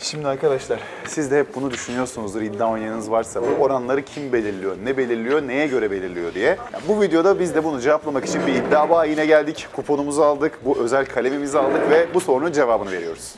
Şimdi arkadaşlar siz de hep bunu düşünüyorsunuzdur iddia oynayanınız varsa bu oranları kim belirliyor, ne belirliyor, neye göre belirliyor diye. Ya bu videoda biz de bunu cevaplamak için bir iddia bayine geldik. Kuponumuzu aldık, bu özel kalemimizi aldık ve bu sorunun cevabını veriyoruz.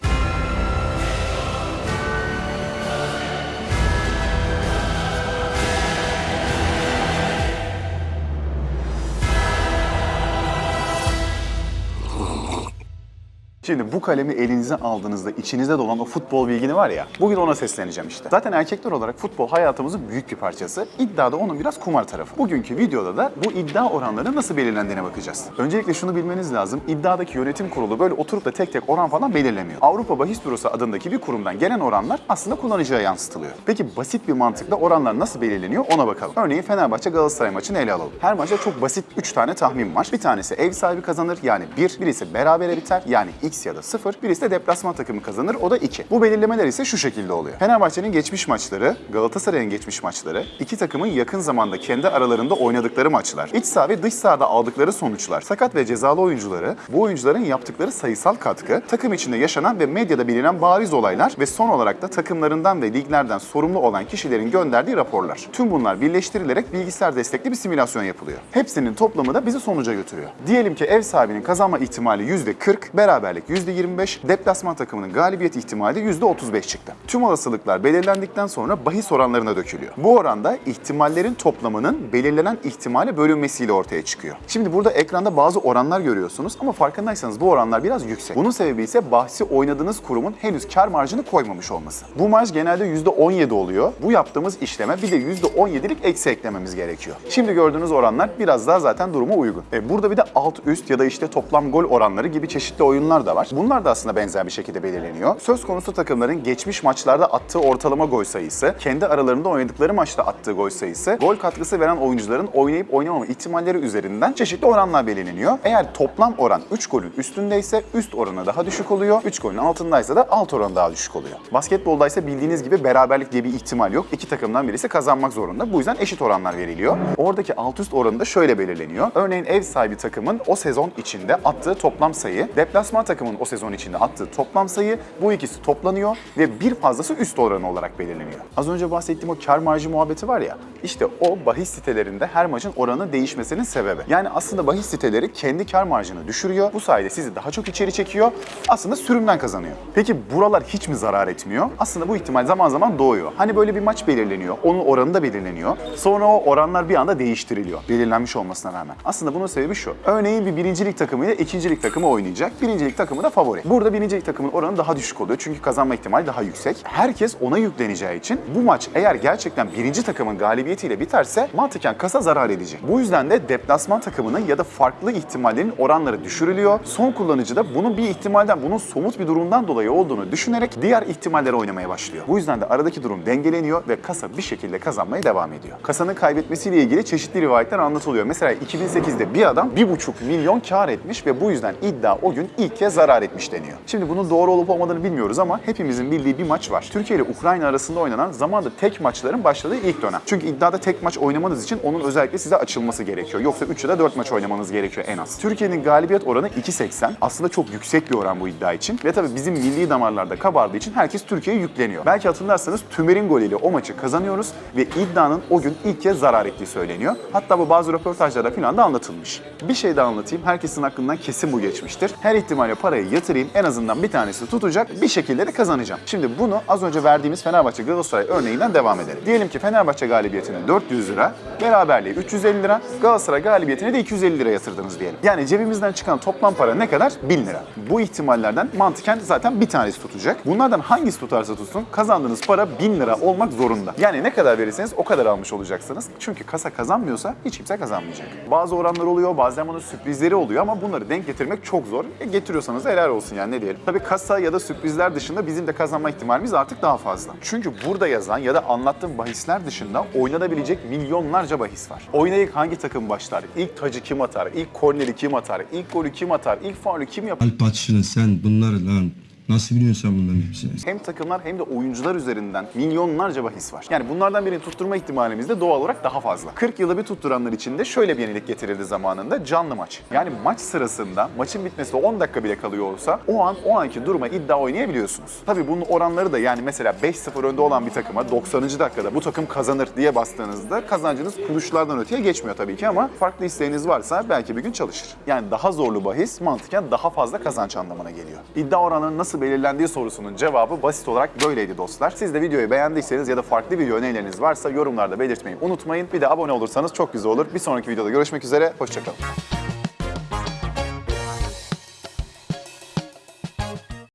Şimdi bu kalemi elinize aldığınızda içinizde dolan o futbol bilgini var ya, bugün ona sesleneceğim işte. Zaten erkekler olarak futbol hayatımızın büyük bir parçası. İddia da onun biraz kumar tarafı. Bugünkü videoda da bu iddia oranları nasıl belirlendiğine bakacağız. Öncelikle şunu bilmeniz lazım. İddiadaki yönetim kurulu böyle oturup da tek tek oran falan belirlemiyor. Avrupa Bahis Bürosu adındaki bir kurumdan gelen oranlar aslında kullanıcıya yansıtılıyor. Peki basit bir mantıkla oranlar nasıl belirleniyor ona bakalım. Örneğin Fenerbahçe Galatasaray maçını ele alalım. Her maçta çok basit 3 tane tahmin var. Bir tanesi ev sahibi kazanır yani 1, birisi berabere biter yani x ya da 0, birisi de deplasman takımı kazanır o da 2. Bu belirlemeler ise şu şekilde oluyor. Fenerbahçe'nin geçmiş maçları, Galatasaray'ın geçmiş maçları, iki takımın yakın zamanda kendi aralarında oynadıkları maçlar, iç saha ve dış sahada aldıkları sonuçlar, sakat ve cezalı oyuncuları, bu oyuncuların yaptıkları sayısal katkı, takım içinde yaşanan ve medyada bilinen bariz olaylar ve son olarak da takımlarından ve liglerden sorumlu olan kişilerin gönderdiği raporlar. Tüm bunlar birleştirilerek bilgisayar destekli bir simülasyon yapılıyor. Hepsinin toplamı da bizi sonuca götürüyor. Diyelim ki ev sahibinin kazanma ihtimali %40, beraberlik %25, deplasman takımının galibiyet ihtimali %35 çıktı. Tüm olasılıklar belirlendikten sonra bahis oranlarına dökülüyor. Bu oranda ihtimallerin toplamının belirlenen ihtimale bölünmesiyle ortaya çıkıyor. Şimdi burada ekranda bazı oranlar görüyorsunuz ama farkındaysanız bu oranlar biraz yüksek. Bunun sebebi ise bahsi oynadığınız kurumun henüz kar marjını koymamış olması. Bu marj genelde %17 oluyor. Bu yaptığımız işleme bir de %17'lik eksi eklememiz gerekiyor. Şimdi gördüğünüz oranlar biraz daha zaten duruma uygun. E, burada bir de alt üst ya da işte toplam gol oranları gibi çeşitli oyunlar da var. Bunlar da aslında benzer bir şekilde belirleniyor. Söz konusu takımların geçmiş maçlarda attığı ortalama gol sayısı, kendi aralarında oynadıkları maçta attığı gol sayısı, gol katkısı veren oyuncuların oynayıp oynamama ihtimalleri üzerinden çeşitli oranlar belirleniyor. Eğer toplam oran 3 golün üstündeyse üst oranı daha düşük oluyor. 3 golün altındaysa da alt oranı daha düşük oluyor. Basketbolda ise bildiğiniz gibi beraberlik diye bir ihtimal yok. İki takımdan birisi kazanmak zorunda. Bu yüzden eşit oranlar veriliyor. Oradaki alt üst oranı da şöyle belirleniyor. Örneğin ev sahibi takımın o sezon içinde attığı toplam sayı, deplasman takımın o sezon içinde attığı toplam sayı bu ikisi toplanıyor ve bir fazlası üst oranı olarak belirleniyor. Az önce bahsettiğim o kar marjı muhabbeti var ya, işte o bahis sitelerinde her maçın oranı değişmesinin sebebi. Yani aslında bahis siteleri kendi kar marjını düşürüyor. Bu sayede sizi daha çok içeri çekiyor. Aslında sürümden kazanıyor. Peki buralar hiç mi zarar etmiyor? Aslında bu ihtimal zaman zaman doğuyor. Hani böyle bir maç belirleniyor. Onun oranı da belirleniyor. Sonra o oranlar bir anda değiştiriliyor. Belirlenmiş olmasına rağmen. Aslında bunun sebebi şu. Örneğin bir birincilik takımıyla ikincilik takımı oynayacak. Birincilik takımı da favori. Burada birincilik takımın oranı daha düşük oluyor. Çünkü kazanma ihtimali daha yüksek. Herkes ona yükleneceği için bu maç eğer gerçekten birinci takımın galibiyetiyle biterse mantıken kasa zarar edecek. Bu yüzden de deplasman takımının ya da farklı ihtimallerin oranları düşürülüyor. Son kullanıcı da bunun bir ihtimalden, bunun somut bir durumdan dolayı olduğunu düşünerek diğer ihtimalleri oynamaya başlıyor. Bu yüzden de aradaki durum dengeleniyor ve kasa bir şekilde kazanmaya devam ediyor. Kasanın kaybetmesiyle ilgili çeşitli rivayetler anlatılıyor. Mesela 2008'de bir adam 1,5 milyon kar etmiş ve bu yüzden iddia o gün ilk kez zarar etmiş deniyor. Şimdi bunun doğru olup olmadığını bilmiyoruz ama hepimizin bildiği bir maç var. Türkiye ile Ukrayna arasında oynanan zamanda tek maçların başladığı ilk dönem. Çünkü iddiada tek maç oynamanız için onun özellikle size açılması gerekiyor. Yoksa 3 ya da 4 maç oynamanız gerekiyor en az. Türkiye'nin galibiyet oranı 2.80. Aslında çok yüksek bir oran bu iddia için. Ve tabii bizim milli damarlarda kabardığı için herkes Türkiye'ye yükleniyor. Belki hatırlarsanız Tümer'in golüyle o maçı kazanıyoruz ve iddianın o gün ilk kez zarar ettiği söyleniyor. Hatta bu bazı röportajlarda falan da anlatılmış. Bir şey daha anlatayım. Herkesin aklından kesin bu geçmiştir. Her ihtimale parayı yatırayım. En azından bir tanesi tutacak. Bir şekilde de kazanacağım. Şimdi bunu az önce verdiğimiz Fenerbahçe Galatasaray örneğinden devam edelim. Diyelim ki Fenerbahçe galibiyetine 400 lira, beraberliğe 350 lira, Galatasaray galibiyetine de 250 lira yatırdınız diyelim. Yani cebimizden çıkan toplam para ne kadar? 1000 lira. Bu ihtimallerden mantıken zaten bir tanesi tutacak. Bunlardan hangisi tutarsa tutsun kazandığınız para 1000 lira olmak zorunda. Yani ne kadar verirseniz o kadar almış olacaksınız. Çünkü kasa kazanmıyorsa hiç kimse kazanmayacak. Bazı oranlar oluyor, bazen bunun sürprizleri oluyor ama bunları denk getirmek çok zor. E, getiriyorsanız helal olsun yani ne diyelim. Tabii kasa ya da sürprizler dışında bizim de kazanma ihtimalimiz artık daha fazla. Çünkü burada yazan ya da anlattığım bahisler dışında oynanabilecek milyonlarca bahis var. Oynayıp hangi takım başlar? İlk tacı kim atar? İlk korneri kim atar? İlk golü kim atar? İlk faulü kim yapar? Alp Atşın'ı sen bunları lan Nasıl biliyorsun bunların hepsini? Hem takımlar hem de oyuncular üzerinden milyonlarca bahis var. Yani bunlardan birini tutturma ihtimalimiz de doğal olarak daha fazla. 40 yılda bir tutturanlar için de şöyle bir yenilik getirildi zamanında canlı maç. Yani maç sırasında maçın bitmesine 10 dakika bile kalıyor olsa o an o anki duruma iddia oynayabiliyorsunuz. Tabii bunun oranları da yani mesela 5-0 önde olan bir takıma 90. dakikada bu takım kazanır diye bastığınızda kazancınız kuruşlardan öteye geçmiyor tabii ki ama farklı isteğiniz varsa belki bir gün çalışır. Yani daha zorlu bahis mantıken daha fazla kazanç anlamına geliyor. İddia oranının nasıl belirlendiği sorusunun cevabı basit olarak böyleydi dostlar. Siz de videoyu beğendiyseniz ya da farklı video önerileriniz varsa yorumlarda belirtmeyi unutmayın. Bir de abone olursanız çok güzel olur. Bir sonraki videoda görüşmek üzere, hoşçakalın.